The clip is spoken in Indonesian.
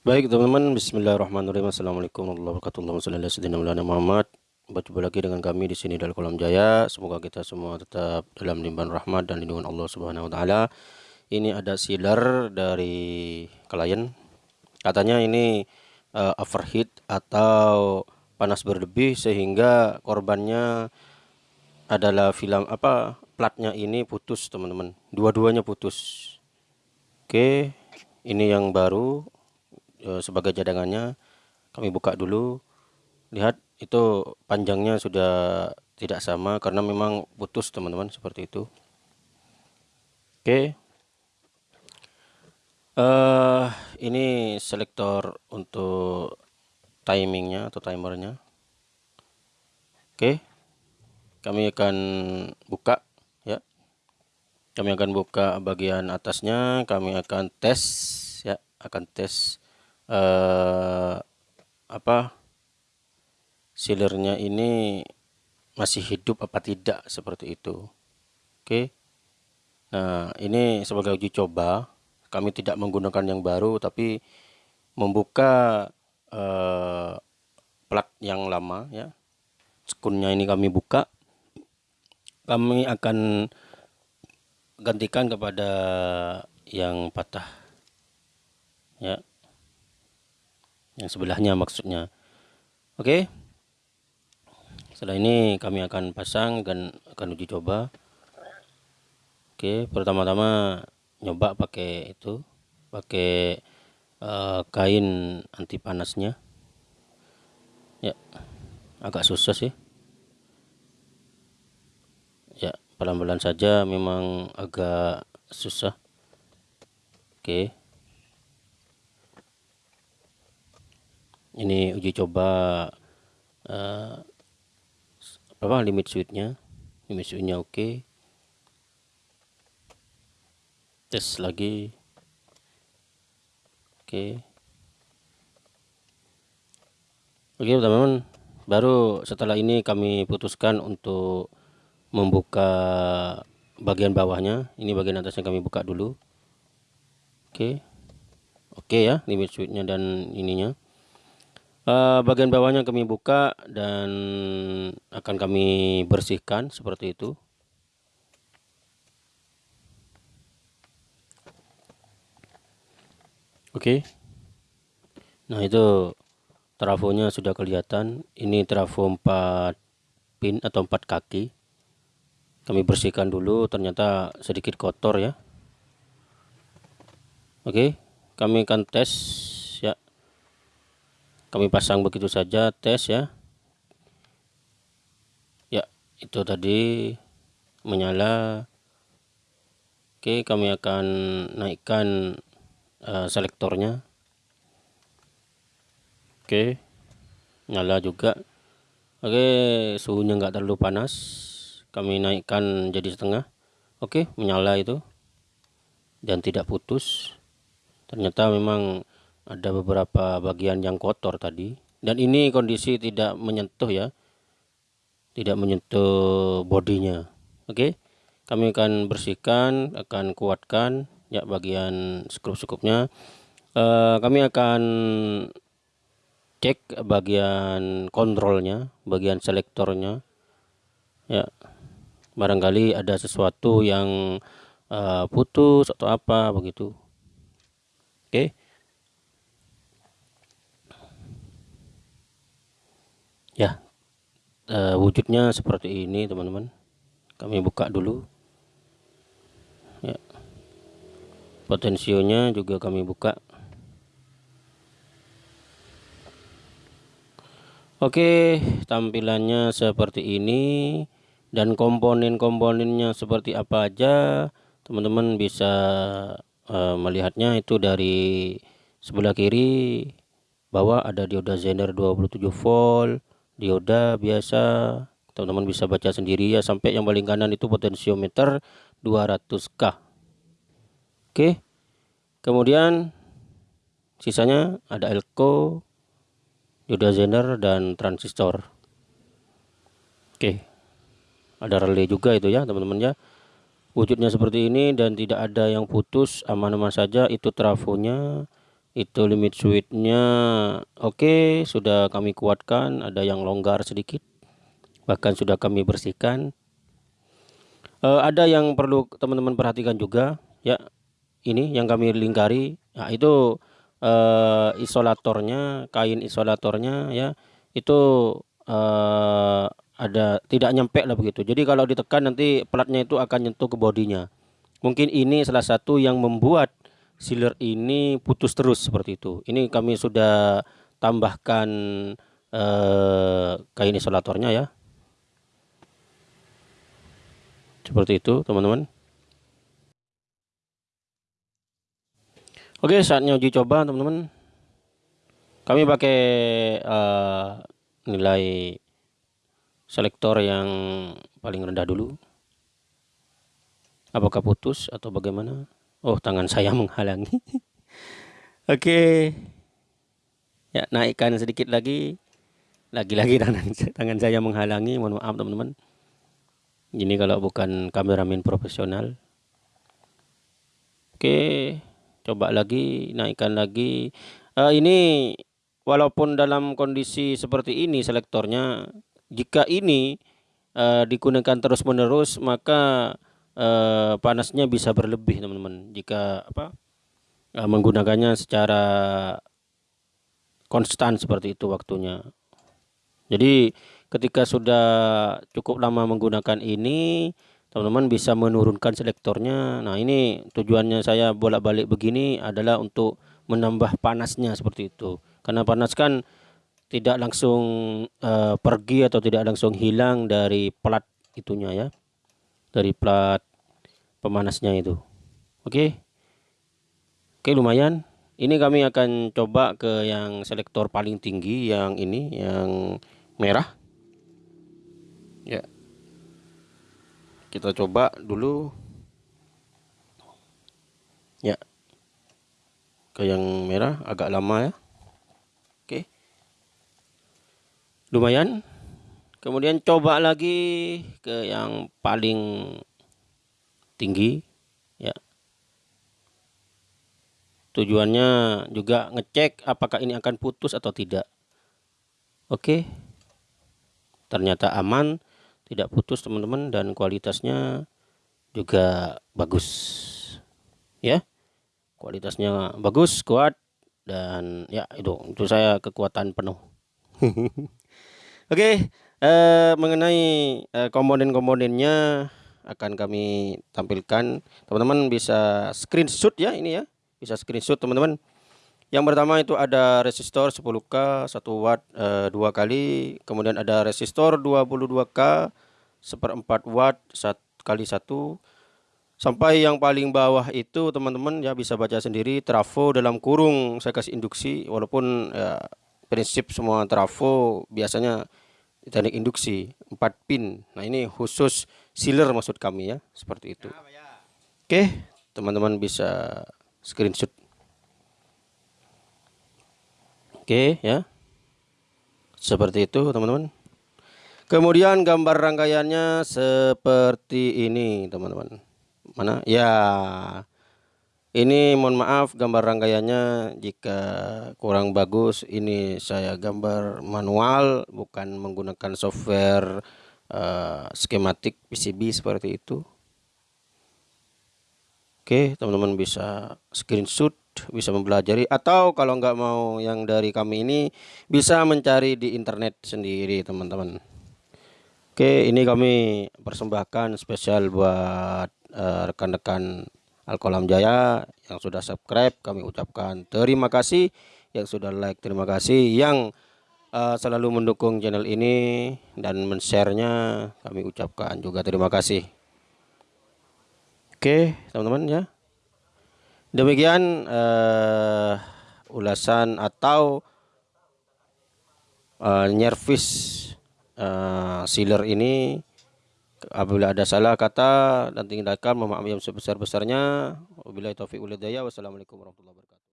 Baik teman-teman, Bismillahirrahmanirrahim. Assalamualaikum warahmatullahi wabarakatuh. Muhammad. Berjumpa lagi dengan kami di sini dari Kolam Jaya. Semoga kita semua tetap dalam limpahan rahmat dan lindungan Allah Subhanahu wa taala. Ini ada sealer dari klien. Katanya ini uh, overheat atau panas berlebih sehingga korbannya adalah film apa platnya ini putus teman-teman. Dua-duanya putus. Oke, ini yang baru e, sebagai cadangannya kami buka dulu. Lihat itu panjangnya sudah tidak sama karena memang putus teman-teman seperti itu. Oke. Uh, ini selektor untuk timingnya atau timernya. Oke. Kami akan buka ya. Kami akan buka bagian atasnya kami akan tes ya akan tes uh, apa sealernya ini masih hidup apa tidak seperti itu. Oke? Nah ini sebagai uji coba kami tidak menggunakan yang baru tapi membuka uh, plat yang lama ya. Skunnya ini kami buka. Kami akan gantikan kepada yang patah ya yang sebelahnya maksudnya. Oke? Setelah ini kami akan pasang dan akan uji coba. Oke pertama-tama nyoba pakai itu pakai uh, kain anti panasnya. Ya agak susah sih. Ya pelan-pelan saja memang agak susah. Oke ini uji coba uh, apa limit switchnya limit switchnya oke okay. tes lagi oke okay. oke okay, teman-teman baru setelah ini kami putuskan untuk membuka bagian bawahnya ini bagian atasnya kami buka dulu oke okay. oke okay ya limit switchnya dan ininya uh, bagian bawahnya kami buka dan akan kami bersihkan seperti itu oke okay. nah itu trafonya sudah kelihatan ini trafo 4 pin atau 4 kaki kami bersihkan dulu ternyata sedikit kotor ya oke okay. kami akan tes kami pasang begitu saja tes ya. Ya itu tadi menyala. Oke kami akan naikkan uh, selektornya. Oke nyala juga. Oke suhunya enggak terlalu panas. Kami naikkan jadi setengah. Oke menyala itu. Dan tidak putus. Ternyata memang ada beberapa bagian yang kotor tadi. Dan ini kondisi tidak menyentuh ya. Tidak menyentuh bodinya. Oke? Kami akan bersihkan akan kuatkan ya bagian skrup-skrupnya uh, kami akan cek bagian kontrolnya bagian selektornya. Ya barangkali ada sesuatu yang uh, putus atau apa begitu. Oke ya uh, wujudnya seperti ini teman-teman. Kami buka dulu. Ya. Potensionya juga kami buka. Oke tampilannya seperti ini. Dan komponen-komponennya seperti apa aja teman-teman bisa uh, melihatnya. Itu dari sebelah kiri bawah ada dioda Zener 27 volt dioda biasa teman-teman bisa baca sendiri ya sampai yang paling kanan itu potensiometer 200k oke kemudian sisanya ada elko dioda zener dan transistor. Oke ada relay juga itu ya teman-teman ya. Wujudnya seperti ini dan tidak ada yang putus aman-aman saja itu trafonya itu limit switchnya. Oke sudah kami kuatkan. Ada yang longgar sedikit. Bahkan sudah kami bersihkan. Uh, ada yang perlu teman-teman perhatikan juga. Ya ini yang kami lingkari. Nah itu uh, isolatornya kain isolatornya ya. Itu uh, ada tidak nyampe lah begitu. Jadi kalau ditekan nanti platnya itu akan nyentuh ke bodinya. Mungkin ini salah satu yang membuat sealer ini putus terus seperti itu. Ini kami sudah tambahkan eh, kain isolatornya ya. Seperti itu teman-teman. Oke saatnya uji coba teman-teman. Kami pakai eh, nilai selektor yang paling rendah dulu. Apakah putus atau bagaimana? Oh, tangan saya menghalangi. Oke. Ya, naikkan sedikit lagi. Lagi-lagi tangan, tangan saya menghalangi. Mohon maaf, teman-teman. Ini kalau bukan kameramen profesional. Oke. Coba lagi, naikkan lagi. Uh, ini walaupun dalam kondisi seperti ini selektornya, jika ini uh, digunakan terus-menerus, maka eh, panasnya bisa berlebih teman-teman jika apa eh, menggunakannya secara konstan seperti itu waktunya. Jadi ketika sudah cukup lama menggunakan ini teman-teman bisa menurunkan selektornya. Nah ini tujuannya saya bolak-balik begini adalah untuk menambah panasnya seperti itu. Karena panas kan tidak langsung uh, pergi atau tidak langsung hilang dari plat itunya ya. Dari plat pemanasnya itu. Oke? Oke lumayan. Ini kami akan coba ke yang selektor paling tinggi yang ini yang merah. Ya. Kita coba dulu. Ya. Ke yang merah agak lama ya. Oke. Lumayan. Kemudian coba lagi ke yang paling tinggi ya. Tujuannya juga ngecek apakah ini akan putus atau tidak. Oke. Ternyata aman tidak putus teman-teman dan kualitasnya juga bagus. Ya. Kualitasnya bagus kuat dan ya itu untuk saya kekuatan penuh. Oke eh, mengenai eh, komponen-komponennya akan kami tampilkan. Teman-teman bisa screenshot ya ini ya. Bisa screenshot teman-teman. Yang pertama itu ada resistor 10k 1 watt eh, dua kali. Kemudian ada resistor 22k seperempat watt satu kali satu. Sampai yang paling bawah itu teman-teman ya bisa baca sendiri trafo dalam kurung. Saya kasih induksi walaupun ya, prinsip semua trafo biasanya teknik induksi 4 pin. Nah ini khusus sealer maksud kami ya seperti itu. Oke teman-teman bisa screenshot. Oke ya. Seperti itu teman-teman. Kemudian gambar rangkaiannya seperti ini teman-teman. Mana? Ya. Ini mohon maaf gambar rangkaiannya jika kurang bagus ini saya gambar manual bukan menggunakan software uh, skematik PCB seperti itu. Oke teman-teman bisa screenshot bisa mempelajari atau kalau nggak mau yang dari kami ini bisa mencari di internet sendiri teman-teman. Oke ini kami persembahkan spesial buat eh, rekan-rekan uh, Alkolam Jaya yang sudah subscribe. Kami ucapkan terima kasih yang sudah like terima kasih yang uh, selalu mendukung channel ini dan men-share-nya kami ucapkan juga terima kasih. Oke teman-teman ya. Demikian uh, ulasan atau uh, nyervis uh, sealer ini. Apabila ada salah kata dan maaf yang sebesar-besarnya. Wabillahi taufiq wassalamualaikum warahmatullahi wabarakatuh